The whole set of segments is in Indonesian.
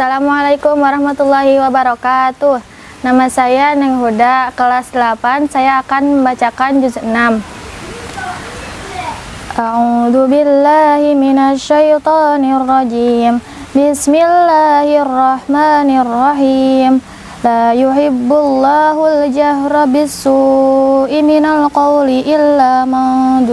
Assalamualaikum warahmatullahi wabarakatuh. Nama saya Neng Huda, kelas 8 Saya akan membacakan juz 6 A'udhu billahi minasyaitonir rajim Bismillahirrahmanirrahim. La yuhibbullahu al-jahra bisu'i minal qawli illa man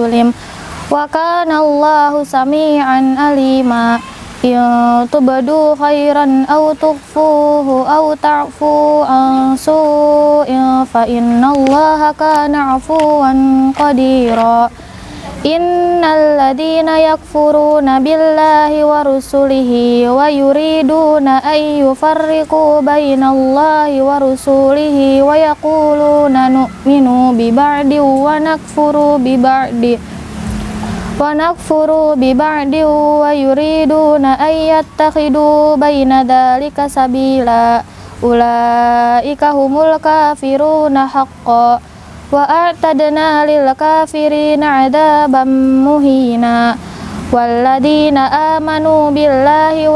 Wa kana Allahu sami'an alima in tubadu khairan aw tukhfuhu aw ta'fu an su'in fa innallaha kana 'afuwan qadira innal ladina yakfuruna billahi wa rusulihi wa yuriduna ay yufarriqu bainallahi wa rusulihi wa yaquluna nu'minu wa nakfuru bi ba'di wa wa yuriduna ay yattakhidhu baina dhalika sabila ulaika humul kafiruna haqqan wa a'tadna lil kafirina 'adaban muhina amanu billahi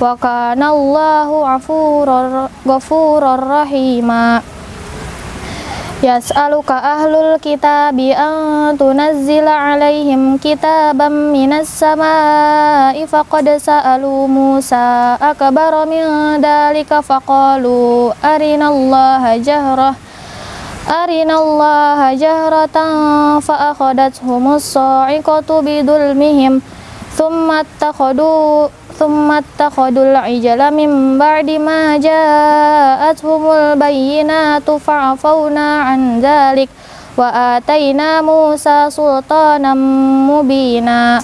wa kana Allahu ghafurur rahima. Yas'aluka ahlul kitabi an tunazzila alaihim kitaban minas samai faqad sa'alu Musa akbar min dalika faqalu arinallaha jahrah arinallaha jahratan fa akhadathum as-sa'iqatu bidulmihim thumma attakhadu thumma attakhadul ijala min ba'di ma ja'atuhumul bayyinatu fa'afawna an dhalik wa atayna Musa sultanan mubina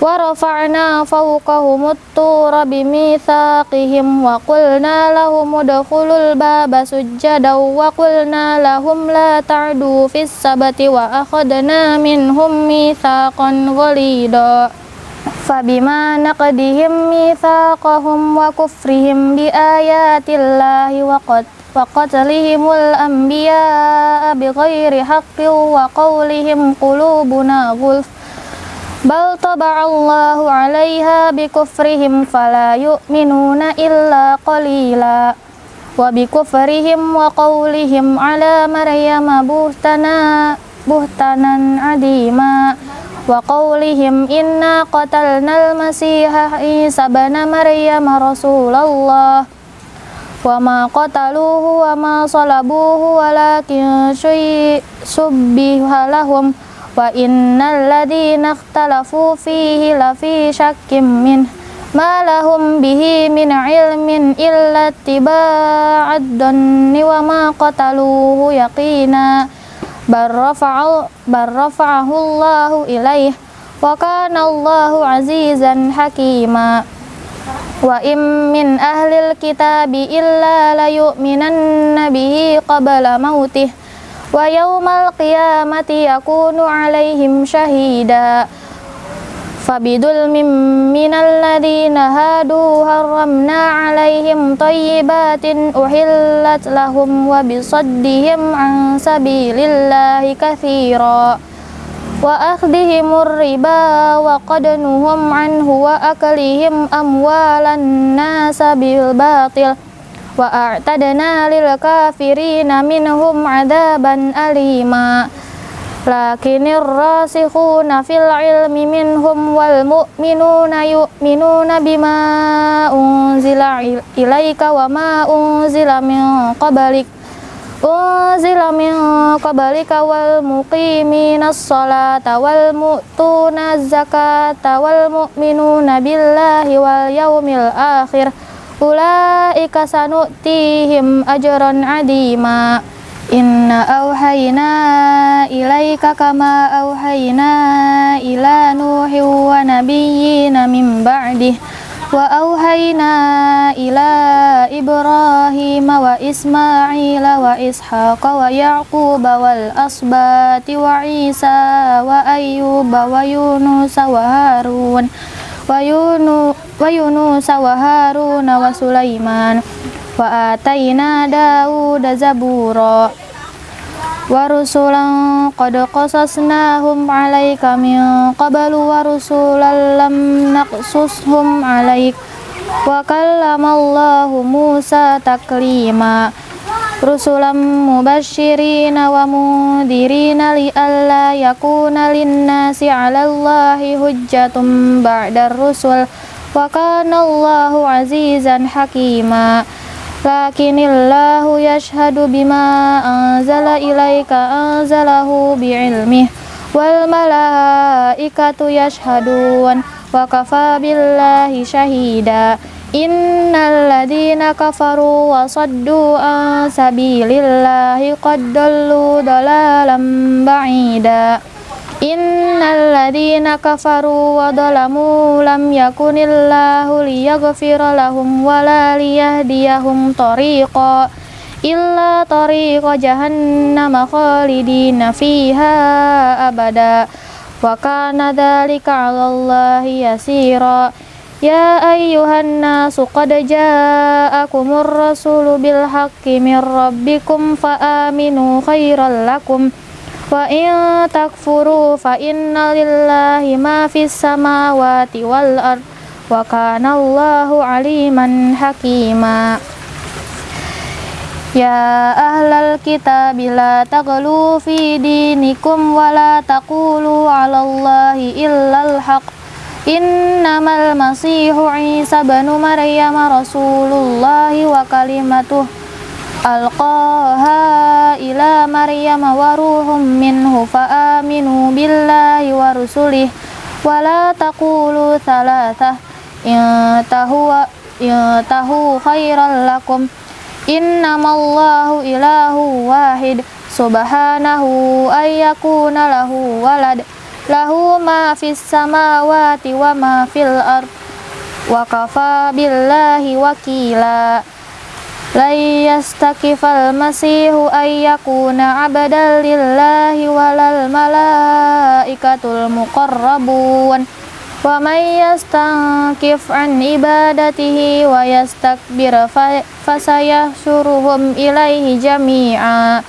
wa rafa'na fawqahumut tura bimithaqihim wa qulna lahum udkhulul baba sujjadan wa qulna lahum la ta'du fis sabati akhadna minhum mithaqan ghalidha Fabima naqdihim mithaqahum wa kufrihim bi ayatillahi wa qad wa qatlihimul anbiya'a bighairi haqqin wa qawlihim qulubuna ghulf. Bal taba'allahu 'alaiha bikufrihim fala yu'minuna illa qalila wa qawlihim inna qatalnal masiha isa bana maryam rasulullah wa ma qataluhu wa ma salabuhu walakin subbiha lahum wa innal ladina ikhtalafu fihi lafi syakkim min ma lahum bihi min ilmin illa tiba'ad danni wa ma qataluhu yaqina barrafa'ahu Allahu ilaih wa kana Allahu azizan hakima. Wa im min ahlil kitabi illa la bihi qabla mautih wa yawmal qiyamati yakunu alaihim syahida Fabidul minal ladhina hadu harramna alaihim tayyibatin uhillat lahum wa bisaddihim an sabilillahi kathira wa akhdihimur riba wa qadnuhum anhu wa akalihim amwalan nasa bilbatil wa a'tadna lil kafirina minhum adaban alima' lakinir rasikhuna fil ilmi minhum wal mu'minuna yu'minuna bima unzila ilaika wa ma unzila min qablik. Unzila min qablika wal muqiminas salata wal mu'tunaz zakata wal mu'minuna billahi wal yaumil akhir. Ulaika sanu'tihim ajran adima Inna auhayna ilaika kama auhayna ila nuhi wa nabiyyina min ba'dih wa auhayna ila ibrahim wa ismaila wa ishaqa wa yaquba wal asbati wa isa wa ayyuba wa yunus wa harun wa yunus wa harun wa sulaiman wa atayna Daud zabura wa rusulan qad qasasnahum 'alaika min qablu wa rusulan lam naqsushum 'alaik wa kallamallahu Musa taklima rusulan mubashirina wa mundirina li alla yakuna linnasi ala Allahi hujjatum ba'dar rusul wa kanallahu azizan hakimah lakinillahu yashhadu bima anzala ilaika anzalahu bi'ilmih wal malaikatu yashhadun wa kafa shahida. Innal ladhina kafaru wa saddu an sabilillahi qad dallu dalalan ba'ida. Innalladzina kafaru wa dhalamu lam yakunillahu liyaghfira lahum wa la liyahdiyahum tariqa illa tariqa jahannam khalidina fiha abada. Wa kana dzalika 'alallahi yasira. Ya ayyuhan nasu qad ja'akumur rasulu bil haqqi min rabbikum fa aminu khairal lakum. Wa in takfuru fa inna lillahi ma fis samawati wal ard wa kana Allahu aliman hakima. Ya ahlal kitab la taqulu fi dinikum wa la taqulu 'ala Allahi illal haq Innamal masihu Isa banu Maryam rasulullahi wa kalimatuhu alqaha ila Maryam wa ruhum minhu fa aminu billahi wa rusulih wa la taqulu thalathah intahu tahu khairan lakum innamallahu ilahu wahid subhanahu ayyakuna lahu walad lahu ma fis samawati wa ma fil ard wa kafa billahi wakila لن يستكف المسيح أن يكون عبدا لله ولا الملائكة المقربون ومن يستنكف عن عبادته ويستكبر فسيحشرهم إليه جميعا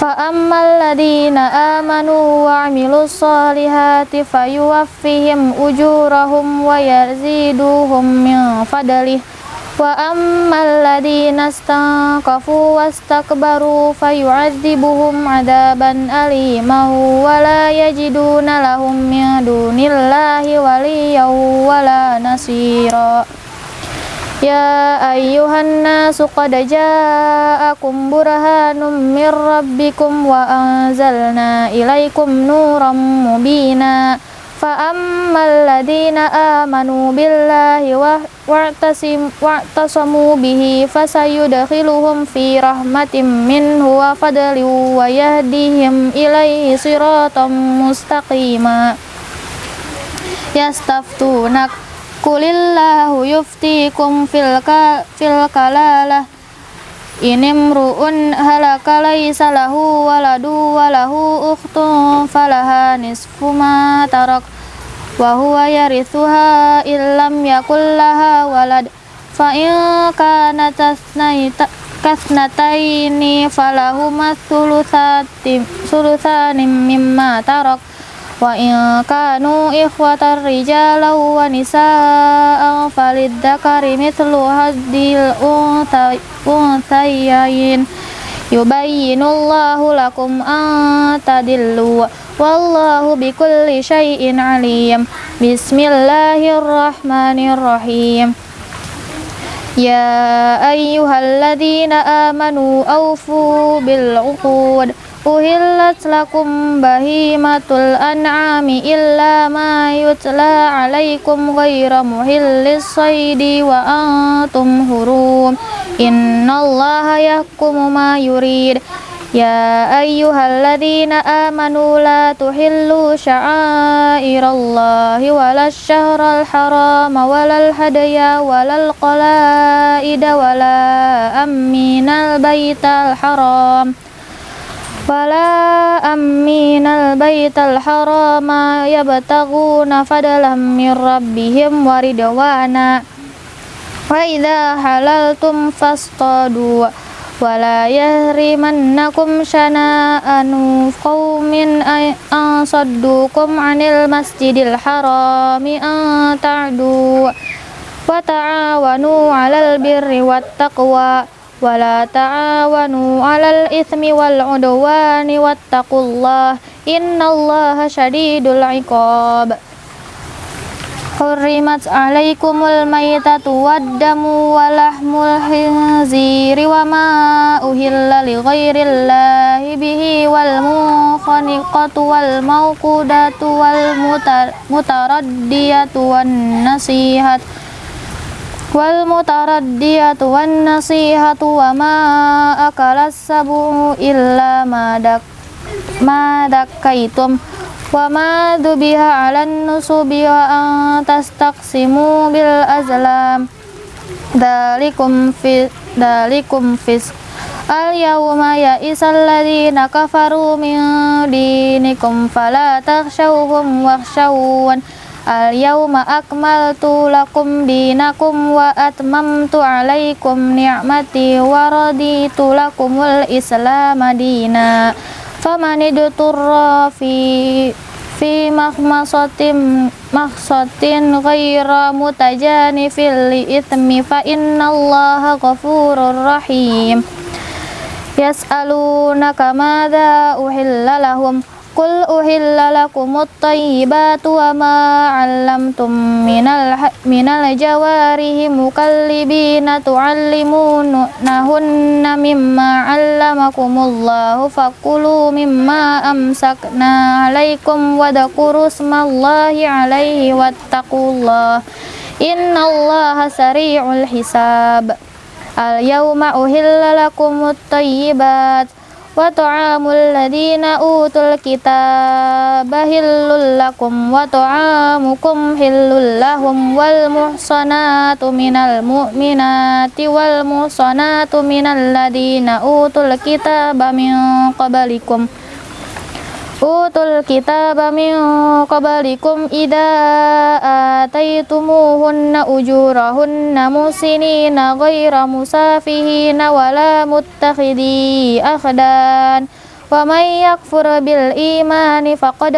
فأما الذين آمنوا وعملوا الصالحات فيوفيهم أجورهم ويزيدهم من فضله Wa ammal ladina stanqafu wastakbaru fayu'adzibuhum adaban aliman wa la yajiduna lahum min dunillahi waliyaw wa la nasira. Ya ayyuhan nasu qad ja'akum burhanum mir rabbikum wa anzalna ilaikum nuran mubina. فأما الذين آمنوا بالله واعتصموا به فسيدخلهم في رحمة منه وفضل ويهديهم إليه صراطا مستقيما يستفتونك قل الله يفتيكم في الكلالة Inimru'un halaka laisa lahu waladu walahu ukhtun falaha nisfu ma tarak. Wa huwa yarithuha illam yakul laha walad. Fa in kana tasnaita kasnataini falahuma sulusatim sulusanim mimma tarak. Wa in kanu ikhwatar rijala wa nisaa'an falidzakari mithlu haddil unthayayn الأنثيين يبين الله لكم أن تدلوا والله بكل شيء عليم بسم الله الرحمن الرحيم يا أيها الذين آمنوا أوفوا بالعقود uhillat lakum bahimatul an'ami illa ma yutla alaikum ghaira muhillis saidi wa antum hurum. Innallaha yahkumu ma yurid. Ya ayyuhalladzina amanu la tuhillu sya'airallahi walal syahral harama walal hadaya walal qalaida wala amminal baital haram wala amminal baital harama yabtaguna fadalam min rabbihim waridwana wa idza halaltum fastadu wala yahrimannakum syana'anu qaumin an 'anil masjidil harami an ta'du wa ta'awanu 'alal birri wat taqwa ولا تعاونوا على الإثم والعدوان واتقوا الله إن الله شديد العقاب حرمت عليكم الميتة والدم ولحم الخنزير وما أهل لغير الله به والمنخنقة والموقودة والمتردية والنصيحة wal mutaraddiyatu wan nasihatu wa ma akalas sabu illa madak kaitum wa ma dubiha alan nusubi wa an tastaqsimu bil azlam. Dalikum fi dalikum fis al yawma ya isalladzina kafaru min dinikum fala takhshawhum wakhshawun Al yawma akmaltu lakum dinakum wa atmamtu alaikum ni'mati wa raditu lakumul islam madina famaniduturra fi fi mahmasatin mahsatin ghaira mutajanifil li ithmi fa innallaha ghafurur rahim. Yas'alunaka madza uhilla lahum. Qul uhilla lakumut tayyibatu wa ma 'allamtum minal minal jawarihi mukallibina tu'allimunahunna mimma 'allamakumullahu fakulu mimma amsakna 'alaikum wa dhkuru smallahi 'alaihi wattaqullaha innallaha sari'ul hisab Al yawma uhilla lakumut tayyibat wa ta'amul ladina utul kitaba hillul lakum wa ta'amukum hillul lahum wal muhsanatu minal mu'minati wal muhsanatu minal ladina utul kitaba min qablikum utul kitaba min qablikum idza ataitumuhunna ujurahunna musinina ghaira musafihina wala muttakhidi akhdan. Wa may yakfur bil imani faqad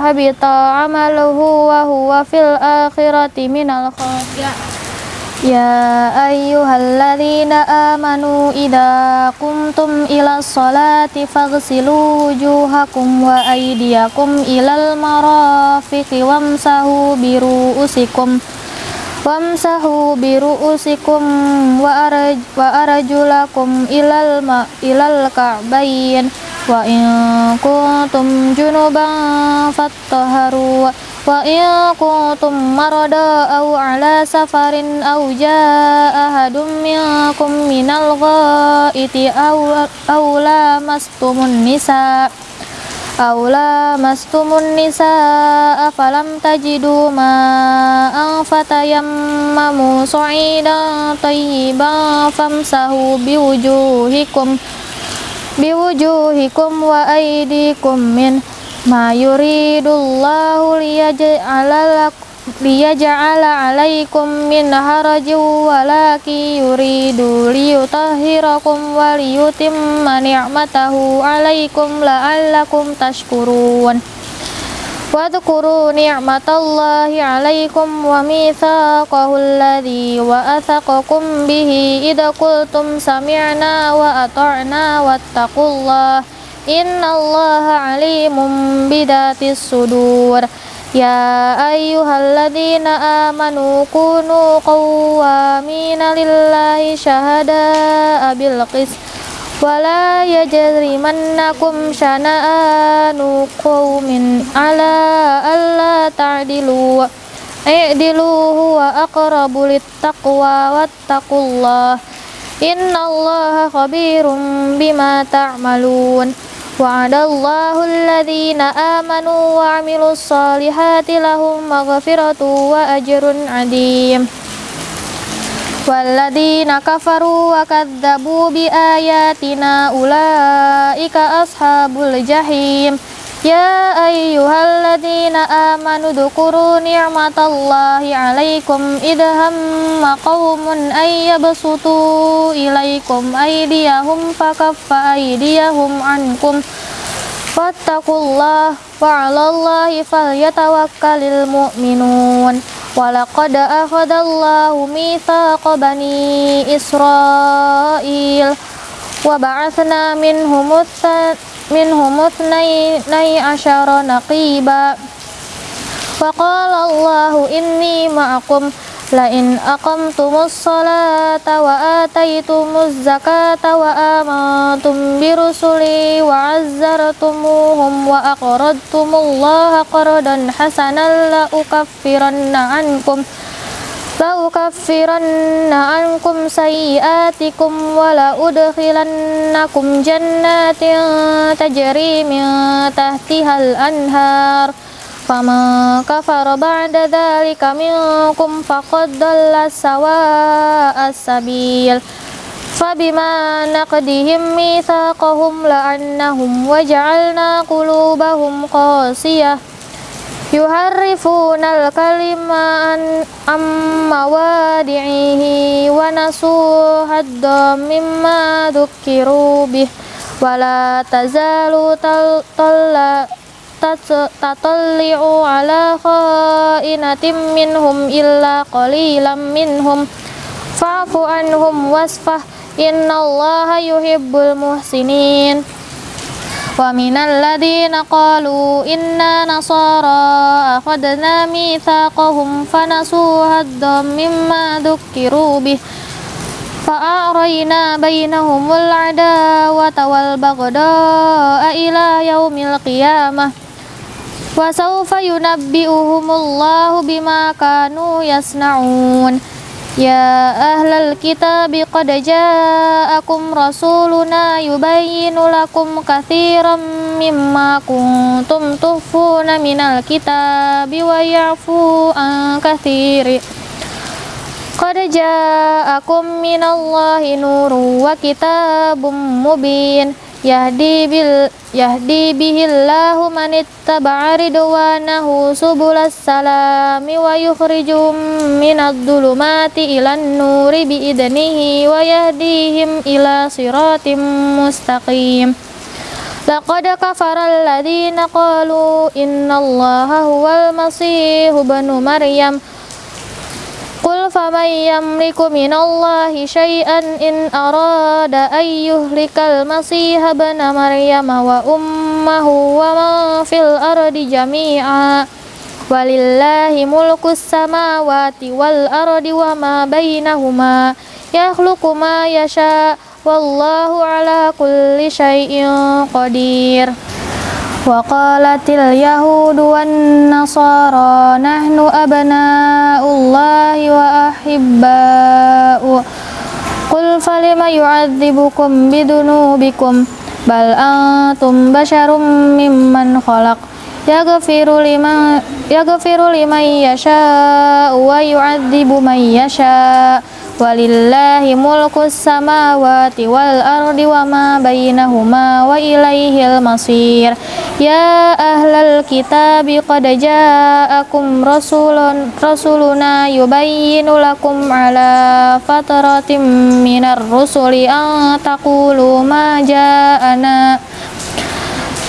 habita amaluhu wa huwa fil akhirati minal khasirin Ya ayyuhalladzina amanu idza qumtum ila sholati faghsilu wujuhakum wa aydiyakum ilal marafiqi wamsahu biru'usikum wamsahu biru'usikum wa araj wa arjulakum ilal ma ilal ka'bayn wa in wa in kuntum marada aw ala safarin aw jaa ahadum minkum minal ghaiti aw aw lamastumun nisa aw lamastumun nisa afalam tajidu ma'an fatayammamu sa'idan tayyiban famsahu wa ma yuridullahu liyaj'ala liyaj'ala 'alaikum min harajin walaki yuridu liyutahhirakum wa liyutimma ni'matahu 'alaikum la'allakum tashkurun. Wadhkuru ni'matallahi 'alaikum wa mitsaqahu alladhi wa'athaqakum bihi idza qultum sami'na wa ata'na wattaqullaha innallaha alimun bidatis sudur. Ya ayyuhalladzina amanu kunu qawwamina lillahi syahada bil qis wala yajrimannakum syana'anu qawmin ala alla ta'dilu. I'dilu huwa aqrabu littaqwa wattaqullah. Innallaha khabirum bima ta'malun. ta Wa'adallahu alladhina amanu wa amilus salihati lahum maghfiratu wa ajrun adim Walladhina kafaru wa kadzabu bi ayatina ulaika ashabul jahim يا أيها الذين آمنوا اذكروا نعمة الله عليكم إذ هم قوم أن يبسطوا إليكم أيديهم فكف أيديهم عنكم واتقوا الله وعلى الله فليتوكل المؤمنون ولقد أخذ الله ميثاق بني إسرائيل وبعثنا منهم منهم اثني عشر نقيبا وقال الله إني معكم لئن أقمتم الصلاة وآتيتم الزكاة وآمنتم برسلي وعزرتموهم وأقرضتم الله قرضا حسنا لأكفرن عنكم لأكفرن عنكم سيئاتكم ولأدخلنكم جنات تجري من تحتها الأنهار فمن كفر بعد ذلك منكم فقد ضل سواء السبيل فبما نقدهم ميثاقهم لعنهم وجعلنا قلوبهم yuharrifunal kalima an amma wadi'ihi wa nasu hadda mimma dukkiru bih. Wala tazalu tatalli'u ala khainatim minhum illa qalilam minhum. Fa'fu anhum wasfah. Innallaha yuhibbul muhsinin wa minal ladina qalu inna nasara akhadna mithaqahum fanasu haddam mimma dhukiru bih fa'arayna bainahumul adawata wal baghdha ila yaumil qiyamah wa sawfa yunabbi'uhumullahu bima kanu yasna'un Ya ahlal kitabi qad ja'akum rasuluna yubayyinu lakum kathiran mimma kuntum tuhfuna minal kitabi wa ya'fu an kathiri. Qad ja'akum minallahi nurun wa kitabun mubin yahdi bil yahdi bihillahu man ittaba'a ridwanahu subulas salami wa yukhrijum minadh dhulumati ilan nuri bi idnihi wa yahdihim ila siratim mustaqim. Laqad kafara alladhina qalu innallaha huwal masihu ibnu maryam Qul faman yamliku minallahi syai'an in arada an yuhlikal masiha bana maryam wa ummahu wa man fil ardi jami'a. Walillahi mulkus samawati wal ardi wa ma bainahuma. Yakhluqu ma yasha. Wallahu ala kulli syai'in qadir Wan nasara nahnu abna'ullahi wa ahibba'u Qul falima yu'adzibukum bidunubikum bal antum basyarum mimman khalaq yaghfiru liman yaghfiru liman yasha'u wa yu'adzibu man yasha'u Walillahi mulkus samawati wal ardi wa ma bainahuma wa ilaihil masir. Ya ahlal kitabi qad ja'akum rasulun rasuluna yubayyinu lakum ala fatratim minar rusuli an taqulu ma ja'ana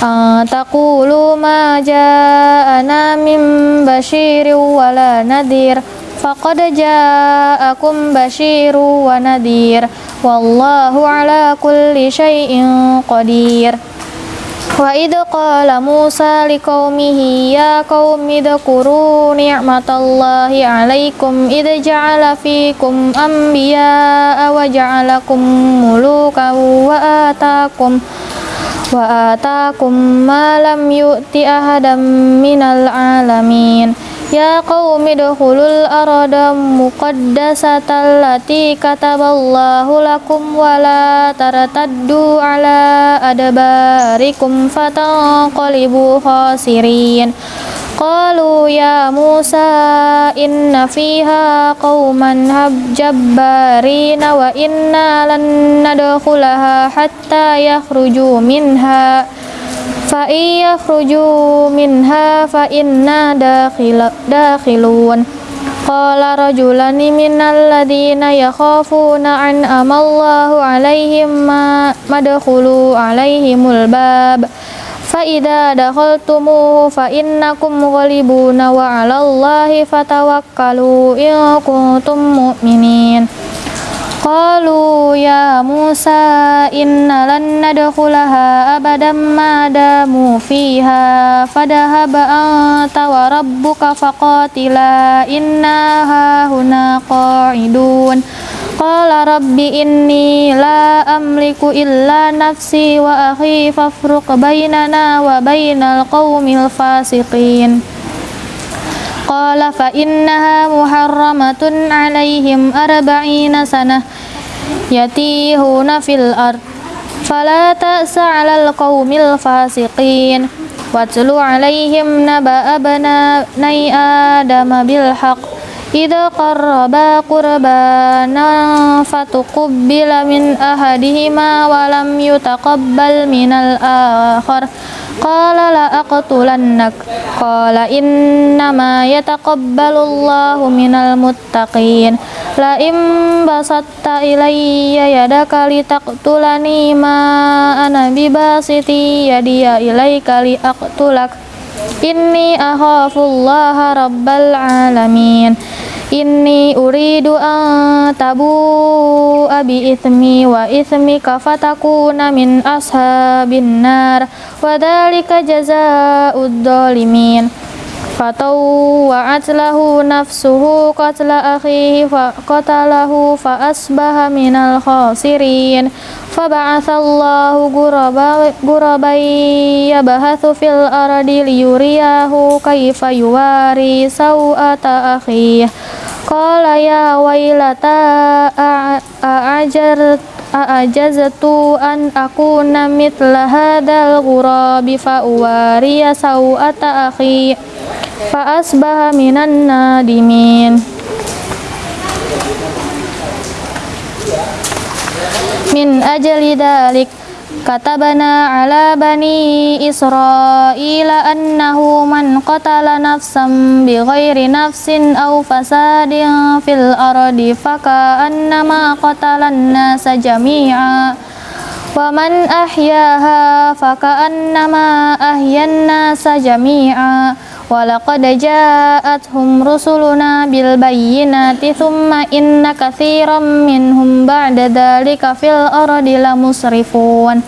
an taqulu ma ja'ana min basyirin wala nadhir faqad ja'akum basyiru wa nadhir wallahu ala kulli syai'in qadir. Wa idh qala Musa liqaumihi ya qaumi dhkuru ni'matallahi 'alaikum idh ja'ala fikum anbiya'a wa ja'alakum mulukan wa atakum wa atakum ma lam yu'ti ahadam minal alamin Ya qaumi dukhulul arada muqaddasatan lati kataballahu lakum wa la tartaddu ala adbarikum fatanqalibu khasirin. Qalu ya Musa inna fiha qauman jabbarina wa inna lan nadkhulaha hatta yakhruju minha fa yakhruju minha fa inna dakhilun Qala rajulani minal ladina yakhafuna an amallahu alaihim madkhulu alaihimul bab. Fa'idha dakhaltumuhu fa'innakum ghalibuna wa ala Allahi fatawakkalu in kuntum mu'minin. Qalu ya Musa inna lan nadkhulaha abadan ma damu fiha fadahaba anta wa rabbuka faqatila inna hahuna qa'idun. Qala rabbi inni la amliku illa nafsi wa akhi fafruq bainana wa bainal qaumil fasiqin. قال فإنها محرمة عليهم أربعين سنة يتيهون في الأرض. فلا تأس على القوم الفاسقين. واتل عليهم نبأ بني آدم بالحق. إذا قربا قربانا فتقبل من أحدهما ولم يتقبل من الآخر Qala la aqtulannak Qala innama yataqabbalullahu minal muttaqin La im basatta ilayya yadaka litaqtulani ma ana bibasiti yadiya ilayka li aqtulak Inni akhafullaha rabbal alamin Inni uridu an tabu abi ithmi wa ithmika fatakuna min ashabin nar. Wa dhalika jazaa'ud dhalimin. Fatawwa'at lahu nafsuhu qatla akhihi fa qatalahu fa asbaha minal khasirin. Faba'athallahu gurabai yabahathu fil ardi liyuriyahu kayfa yuwari sawata akhihi Qala ya wailata a'ajar a'ajaztu an akuna mithla hadzal ghurabi fa uwariya sawata akhi fa asbaha minan nadimin. Min ajli dalik Katabana ala bani Israila annahu man qatala nafsan bighairi nafsin aw fasadin fil ardi faka annama qatalan nasa jami'a wa man ahyaha ahyan nasa jami'a walaqad ja'atuhum rusuluna bil bayyinati thumma inna katsiran minhum ba'da dzalika fil ardi lamusrifun.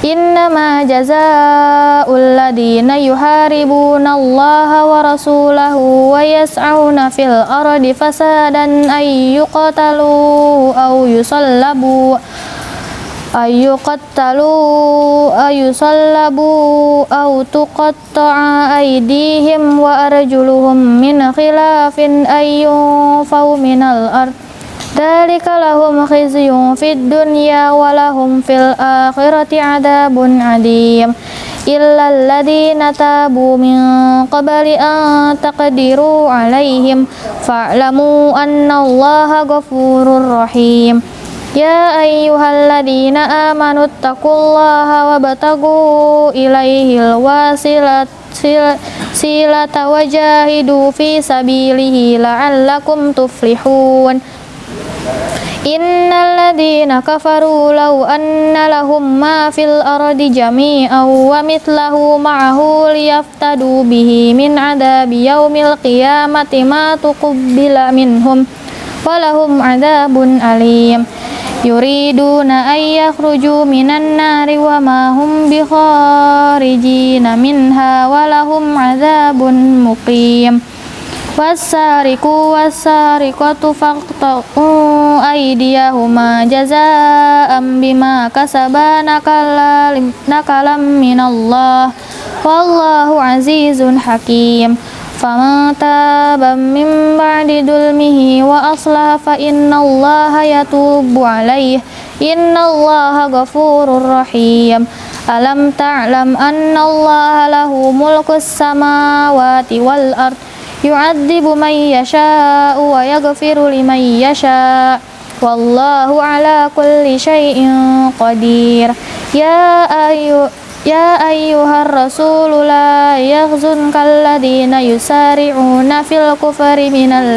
Innama jazaa'ul ladina yuharibuna Allah wa rasulahu wa yas'auna fil ardi fasadan ay yuqatalu aw yusallabu ay yuqattalu ay yusallabu aw tuqatta'a aydihim wa arjuluhum min khilafin yunfaw minal ardh Dalika lahum khizyun fid dunya wa lahum fil akhirati adabun adim illa alladhina tabu min qabli an taqdiru alaihim fa'lamu anna allaha ghafurur rahim Ya ayyuhalladzina amanu taqullaha wabtagu ilaihil wasilat silata wajahidu fi sabilihi la'allakum tuflihun. Innal ladzina kafaru law anna lahum ma fil ardi jami'an wa mithlahu ma'ahu liyaftadu bihi min adabi yaumil qiyamati ma tuqbila minhum walahum adabun alim yuriduna ay yakhruju minan nari wa ma hum bikharijina minha walahum adabun muqim wasariku wasariqatu faqta'u aydiyahuma jazaa'an bima kasaba nakalam minallah wallahu azizun hakim faman taba min ba'di dulmihi wa aslaha fa innallaha yatubu alaihi innallaha ghafurur rahim alam ta'lam annallaha lahu mulkus samawati wal ardh yu'adzibu man yasha'u wa yaghfiru liman yasha' wallahu ala kulli syai'in qadir Ya ayyuhar Rasulullah, la yaghzunka alladhina yusari'una fil kufri minal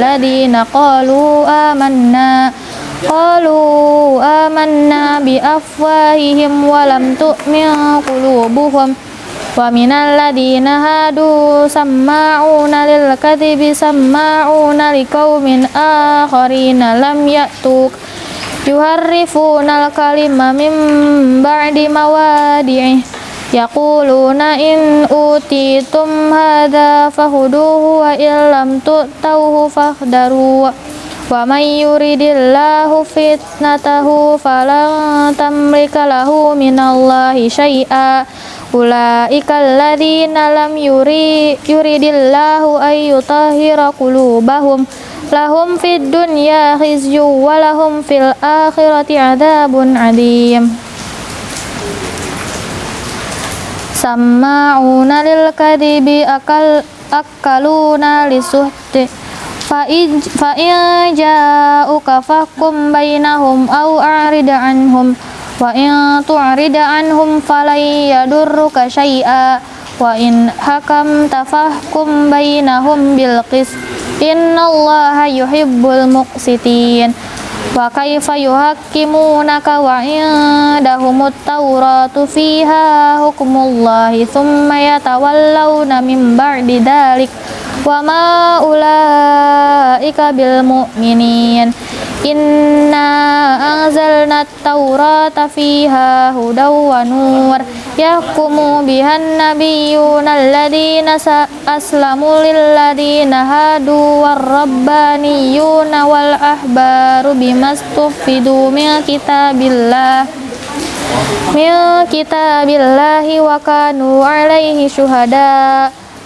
qalu amanna qalu amanna bi afwahihim wa lam tu'min qulubuhum wa minal ladhina hadu samma'una lil kadhibi samma'una liqaumin akharina lam ya'tuk yuharrifunal kalima min ba'di mawadi'ih yaquluna in utitum hadza fahuduhu wa illam tu'tahu fahdaru. Wa may yuridillahu fitnatahu falan tamlika lahu minallahi syai'a. Ulaika alladzina lam yuri yuridillahu ay yutahhira qulubahum. Lahum fid dunya khizyu wa lahum fil akhirati adzabun adzim sama'una lil kadibi akal akaluna lisuhti fa in ja'uka fahkum bainahum aw a'rida anhum. Wa in tu'rida anhum falay yadurruka syai'a. Wa in hakam tafahkum bainahum bil qis innallaha yuhibbul muqsitin wa kaifa yuhakkimunaka wa indahumut tawratu fiha hukmullahi thumma yatawallawna min ba'di dhalik. Wa ma ulaika bil mu'minin inna anzalna at-taurata fiha hudaw wa nur. Yahkumu bihan nabiyyuna alladhina aslamu lilladhina hadu warrabbaniyuna wal ahbaru bimastufidu min kitabillah. Min kitabillahi wa kanu alaihi syuhada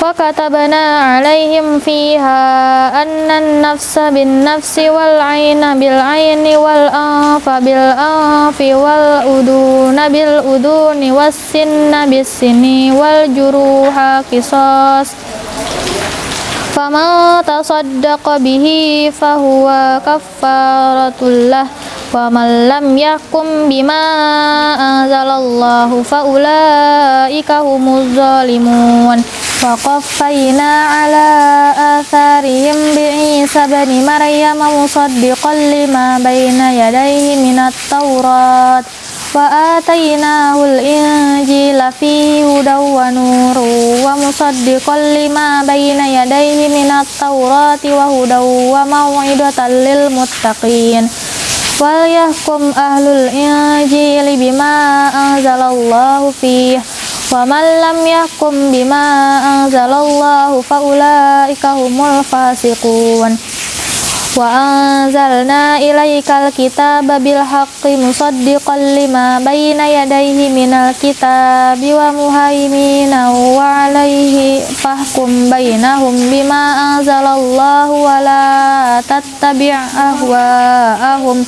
ulaika humul kafirun wa katabna alaihim fiha anna an-nafsa bin nafsi wal 'ayna bil 'ayni wal anfa bil anfi wal uduna bil uduni was sinna bis sinni wal juruha qisas faman tasaddaqa bihi fahuwa kaffaratul lah wa man lam yakum bima anzalallahu fa ulaika humuz zalimun wa qaffayna ala atharihim bi Isa bani Maryam musaddiqan lima bayna yadayhi minat taurat wa atainahul injila fi hudaw wa man lam yahkum bima anzalallahu fa ulaika humul fasiqun. Wa anzalna ilaikal kitaba bil haqqi musaddiqan lima bayna yadayhi minal kitabi wa muhaiminan wa alaihi fahkum bainahum bima anzalallahu wa la tattabi' ahwa'ahum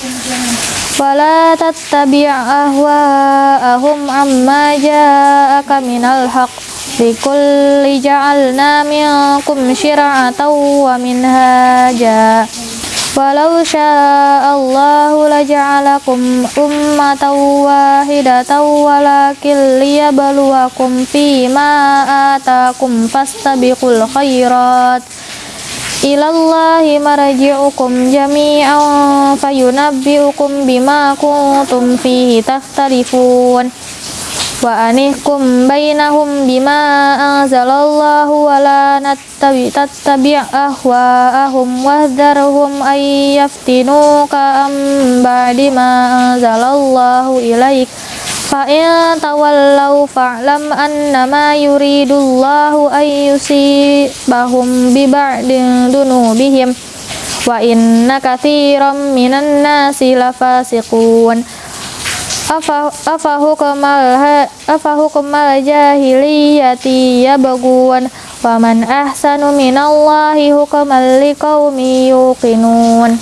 wala tattabi' ahwa'ahum amma ja'aka minal haqq. Likulli ja'alna minkum syir'atan wa minhaja. Walau sya'allahu laja'alakum ummatan wahidatan walakin liyabluwakum fima atakum fastabiqul khairat ilallahi marji'ukum jami'an fayunabbi'ukum bima kuntum fihi takhtalifun. Wa anihkum bainahum bima anzalallahu wa la nattabi ahwa'ahum wahdharhum ay yaftinuka am ba'di ma anzalallahu ilaik fa in tawallaw fa'lam annama yuridullahu ay yusibahum bi ba'di dunubihim. Wa inna katsiran minan nasi lafasiqun. Afa afa hukumal afa hukumal jahiliyati yabghun wa man ahsanu minallahi hukman liqaumin yuqinun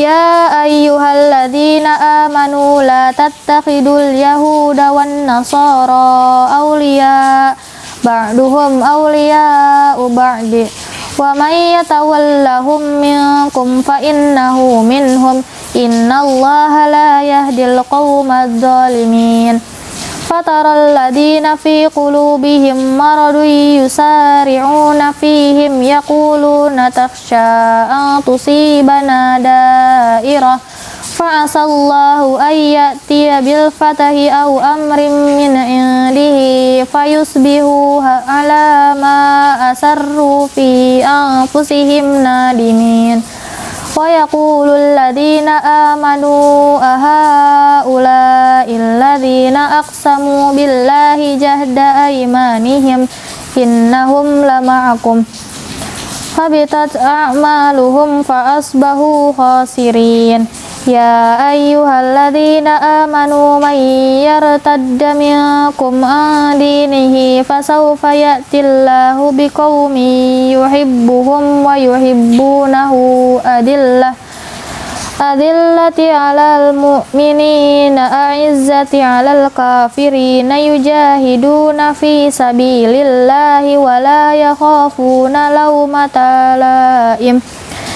يا أيها الذين آمنوا لا تتخذوا اليهود والنصارى أولياء بعضهم أولياء بعض ومن يتولهم منكم فإنه منهم إن الله لا يهدي القوم الظالمين فترى الذين في قلوبهم مرض يسارعون فيهم يقولون تخشى أن تصيبنا دائرة فعسى الله أن يأتي بالفتح أو أمر من عنده فيصبحوا على ما أسروا في أنفسهم نادمين ويقول الذين آمنوا أهؤلاء الذين أقسموا بالله جهد أيمانهم إنهم لمعكم. حبطت أعمالهم فأصبحوا خاسرين. يا أيها الذين آمنوا من يرتد منكم عن دينه فسوف يأتي الله بقوم يحبهم ويحبونه أذلة أذلة على المؤمنين أعزة على الكافرين يجاهدون في سبيل الله ولا يخافون لومة لائم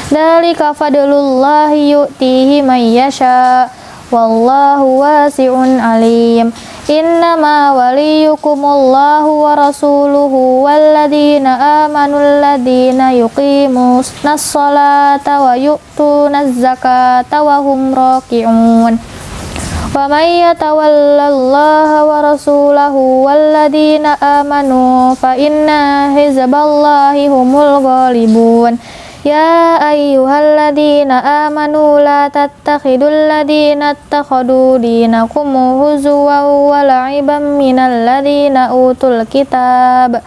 Dalika fadlullahi yu'tihi man yasha. Wallahu wasi'un alim. Innama waliyukumullahu wa rasuluhu walladina amanu alladina yuqimusna salata wa yu'tuna zakata wa hum raki'un. Wa man yatawallallaha wa rasulahu walladina amanu fa inna hizballahi humul ghalibun Ya ayyuhalladzina amanu la tattakhidul ladzina ittakhadu dinakum huzwan wa la'iban minal ladzina utul kitab.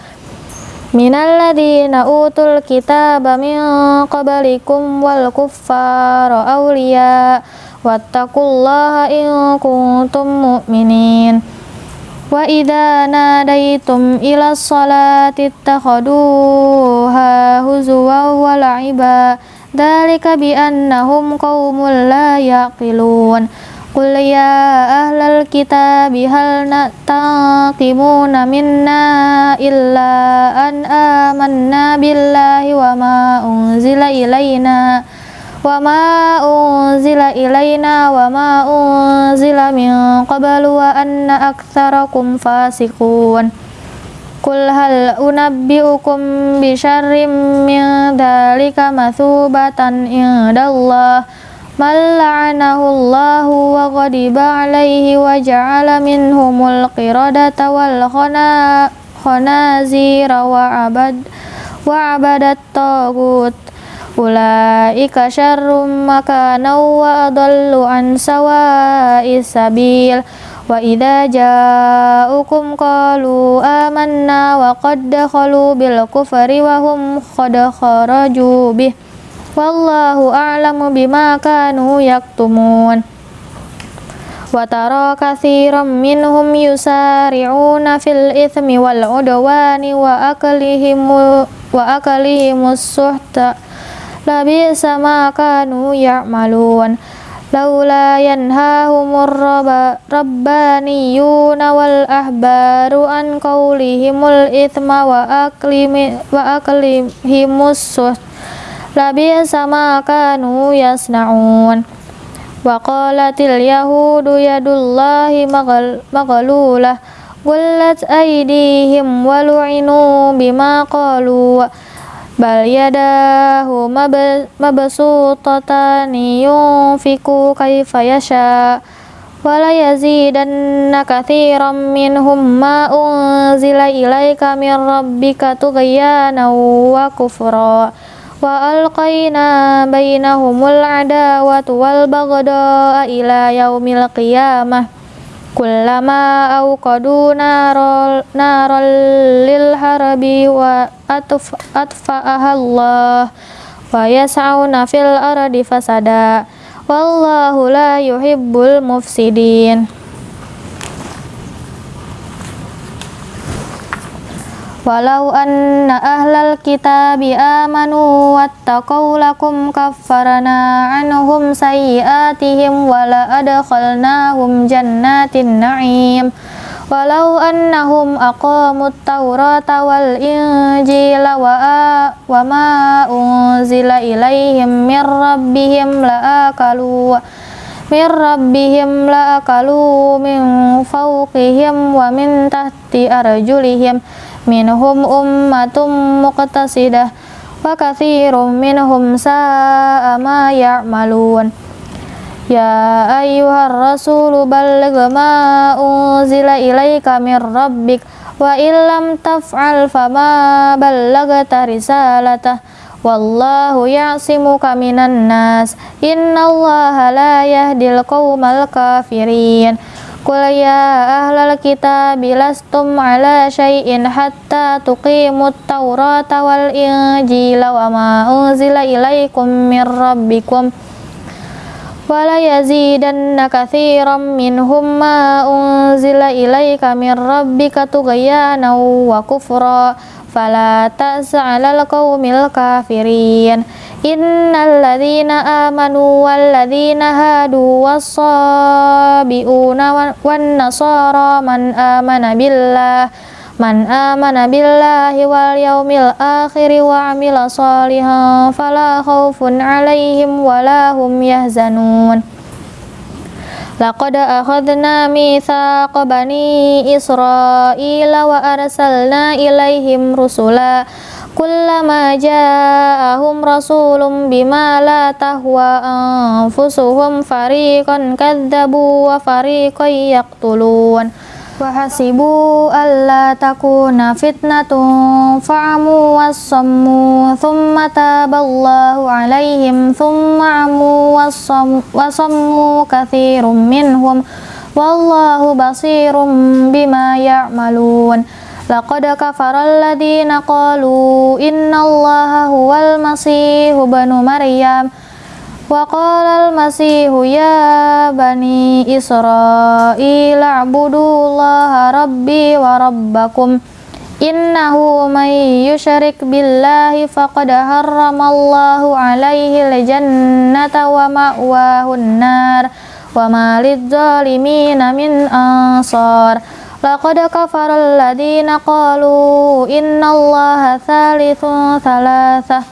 Minal ladzina utul kitab min qablikum wal kuffara awliya. Wattaqullaha in kuntum mu'minin Wa idza nadaitum ila sholati ittakhaduha huzwa wa la'iba. Dzalika bi annahum qaumun la yaqilun. Qul ya ahlal kitabi hal taqimuna minna illa an amanna billahi wa ma unzila ilaina wa ma unzila min qablu wa anna aktsarakum fasiqun. Qul hal unabbiukum bi syarrim min dzalika mathubatan indallah. Man la'anahu Allahu wa ghadiba alaihi wa ja'ala minhumul qiradata wal khanazira wa abad wa abadat tagut ulaika syarrum makana wa adallu an sawa'is sabil. Wa idza ja'ukum qalu amanna wa qad dakhalu bil kufri wa hum qad kharaju bih. Wallahu a'lamu bima kanu yaktumun. Wa tara katsiran minhum yusari'una fil ithmi wal udwani wa aklihim wa aklihimus suhta labisa ma kanu ya'malun. Laula yanhahumur rabbaniyuna wal ahbaru an qawlihimul ithma wa aklimi wa aklihimus suh. Labisa ma kanu yasna'un. Wa qalatil yahudu yadullahi maglulah gullat aydihim wa lu'inu bima qalu bal yadahu mabsutatani yunfiku kaifa yasha wala yazidanna katsiran minhum ma unzila ilaika min rabbika tughyana wa kufra wa alqaina bainahumul adawata wal baghdha ila yaumil qiyamah kullama awqadu narol narol lil harabi wa atf atfa'aha Allah. Wa yas'auna fil ardi fasada. Wallahu la yuhibbul mufsidin Walau anna ahlal kitabi amanu wattaqau lakum kaffarna anhum sayyiatihim wala adkhalnahum jannatin na'im. Walau annahum aqamut tawrata wal injila wa, wa ma unzila ilaihim mir rabbihim la akalu min rabbihim la akalu min fawqihim wa min tahti arjulihim minhum ummatum muqtasidah wa kathirum minhum sa'a ma ya'malun. Ya ayyuhar rasul balligh ma unzila ilaika min rabbik wa illam taf'al fama ballaghta risalatah. Wallahu ya'simuka minan nas. Innallaha la yahdil qaumal kafirin Qul ya ahlal kitab lastum ala syai'in hatta tuqimut tawrata wal injila wa ma unzila ilaikum min rabbikum wala yazidanna katsiran minhum ma unzila ilaika min rabbika tughyana wa kufra fala ta'sa 'alal kafirin innal ladzina amanu wal ladzina hadu was-sabiuna wan nasara man amana billah man amana billahi wal yaumil akhir wa amila salihan fala khaufun alaihim wala hum yahzanun. Laqad akhadna mithaqa bani Israila wa arsalna ilaihim rusula kullama ja'ahum rasulun bima la tahwa anfusuhum fariqan kadzabu wa fariqan yaqtulun. Wa hasibu alla takuna fitnatun fa'amu wassammu thumma taballahu alaihim thumma amu wassammu katsirum minhum. Wallahu basirum bima ya'malun Laqad kafara alladhina qalu innallaha huwal masihu banu Maryam wa qala al-masihu ya bani Israila a'budullaha rabbi wa rabbakum innahu man yushrik billahi faqad harramallahu alaihi al-jannata wa ma'wahu an-nar wa ma lidh-dhalimina min ansar Laqad kafara alladhina qalu innallaha thalithun thalathah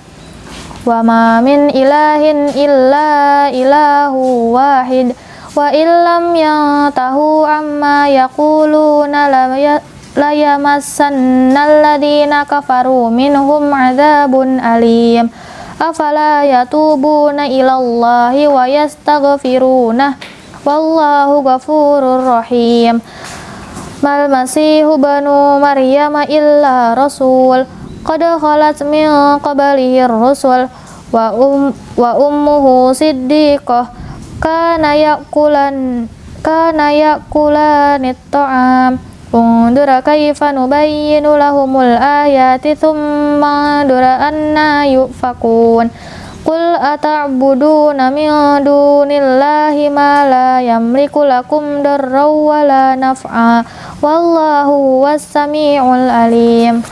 wa ma min ilahin illa ilahu wahid. Wa illam yantahu amma yaquluna la yamassanna alladhina kafaru minhum adhabun alim. Afala yatubuna ilallahi wa yastaghfiruna. Wallahu ghafurur rahim mal masihu banu maryam illa rasul. Qad khalat min qablihi rusul wa um wa ummuhu siddiqah. Kana yakulan kana yakulan at-ta'am. Undur kaifa nubayyinu lahumul ayati thumma dura anna yufakun Qul ata'buduna min dunillahi ma la yamliku lakum darra wa la naf'a. Wallahu was-sami'ul alim.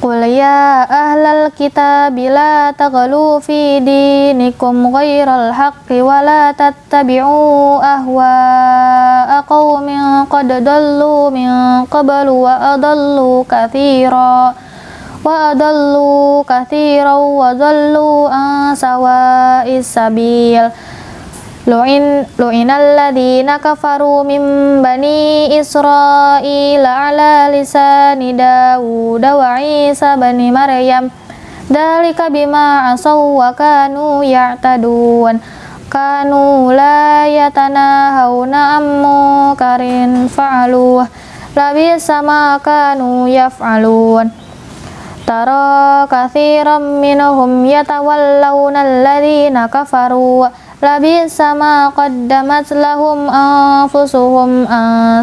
Qul ya ahlal kitab la taghlu fi dinikum ghairal haqqi wa la tattabi'u ahwa'a qaumin qad dallu min qablu wa adallu katsira wa adallu katsiran wa dallu an sawa'is sabil lu'in lu'inal ladzina kafaru min bani israila ala lisani Dawud wa Isa bani Maryam dalika bima asaw wa kanu ya'tadun kanu la yatanahawna ammu karin fa'aluh labisa ma kanu yaf'alun tara kathiran minhum yatawallawna alladhina kafaru labisa ma qaddamat lahum anfusuhum an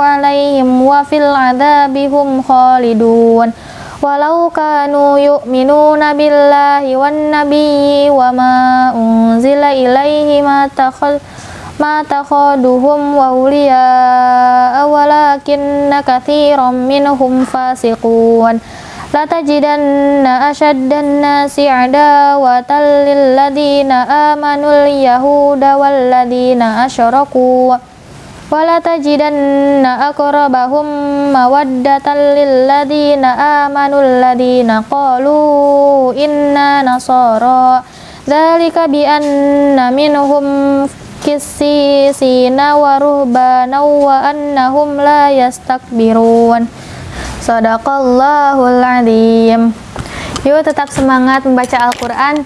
alaihim wa fil adabihum khalidun walau kanu yu'minuna billahi wan nabiyyi wa ma unzila ilaihi ma takhal ma takhaduhum wa awliya walakinna katsiran minhum fasiqun. La tajidanna ashaddan nasi adawatan lil ladina amanul yahuda wal ladina asyraku wala tajidanna akrabahum mawaddatan lil ladina amanul ladina qalu inna nasara. Zalika bi anna minhum kisisina wa ruhbana wa annahum la yastakbirun. Sadaqallahul azim. Yuk tetap semangat membaca Al-Quran.